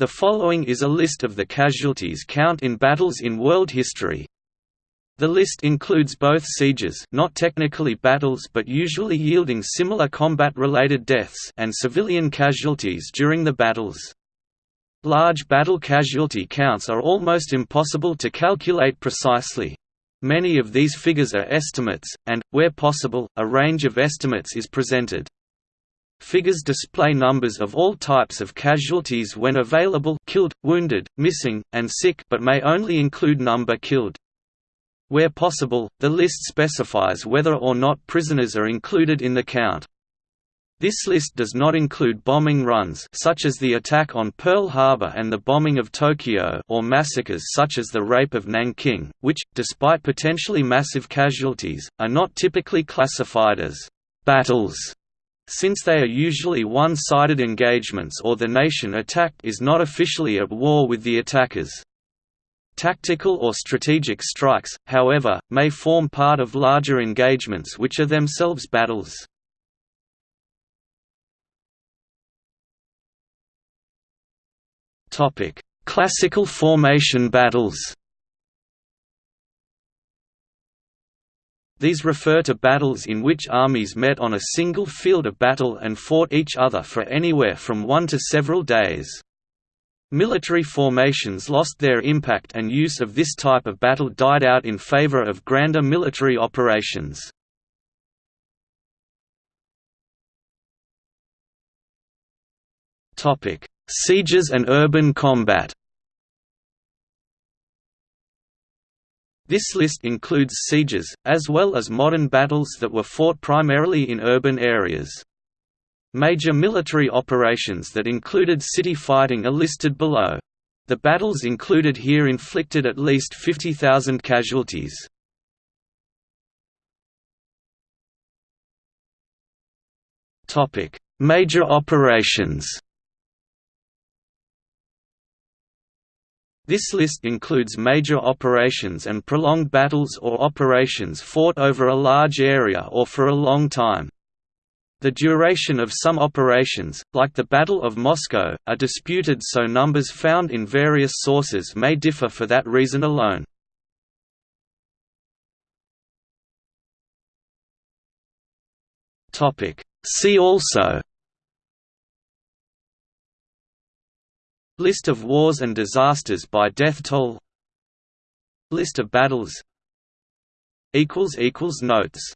The following is a list of the casualties count in battles in world history. The list includes both sieges not technically battles but usually yielding similar combat-related deaths and civilian casualties during the battles. Large battle casualty counts are almost impossible to calculate precisely. Many of these figures are estimates, and, where possible, a range of estimates is presented. Figures display numbers of all types of casualties when available killed, wounded, missing, and sick but may only include number killed. Where possible, the list specifies whether or not prisoners are included in the count. This list does not include bombing runs such as the attack on Pearl Harbor and the bombing of Tokyo or massacres such as the rape of Nanking, which, despite potentially massive casualties, are not typically classified as «battles» since they are usually one-sided engagements or the nation attacked is not officially at war with the attackers. Tactical or strategic strikes, however, may form part of larger engagements which are themselves battles. Classical formation battles These refer to battles in which armies met on a single field of battle and fought each other for anywhere from one to several days. Military formations lost their impact and use of this type of battle died out in favor of grander military operations. Sieges and urban combat This list includes sieges, as well as modern battles that were fought primarily in urban areas. Major military operations that included city fighting are listed below. The battles included here inflicted at least 50,000 casualties. Major operations This list includes major operations and prolonged battles or operations fought over a large area or for a long time. The duration of some operations, like the Battle of Moscow, are disputed so numbers found in various sources may differ for that reason alone. See also List of wars and disasters by death toll. List of battles. Notes